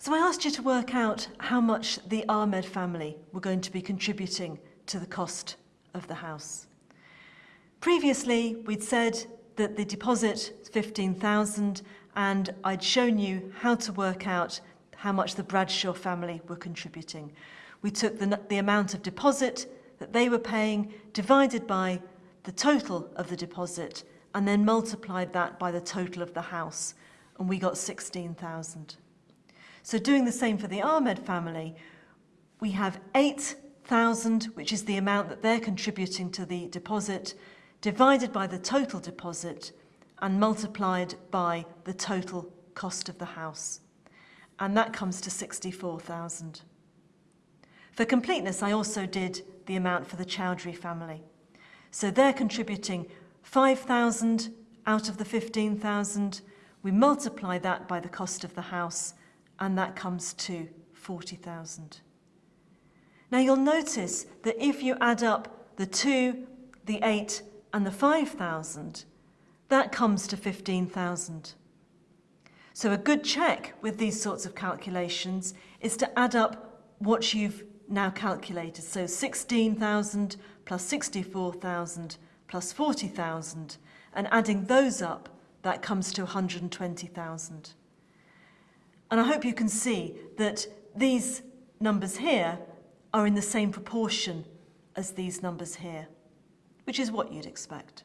So I asked you to work out how much the Ahmed family were going to be contributing to the cost of the house. Previously, we'd said that the deposit is 15,000 and I'd shown you how to work out how much the Bradshaw family were contributing. We took the, the amount of deposit that they were paying divided by the total of the deposit and then multiplied that by the total of the house and we got 16,000. So doing the same for the Ahmed family, we have 8,000, which is the amount that they're contributing to the deposit, divided by the total deposit and multiplied by the total cost of the house. And that comes to 64,000. For completeness, I also did the amount for the Chowdhury family. So they're contributing 5,000 out of the 15,000. We multiply that by the cost of the house, and that comes to 40,000. Now you'll notice that if you add up the 2, the 8 and the 5,000, that comes to 15,000. So a good check with these sorts of calculations is to add up what you've now calculated. So 16,000 plus 64,000 plus 40,000 and adding those up, that comes to 120,000. And I hope you can see that these numbers here are in the same proportion as these numbers here, which is what you'd expect.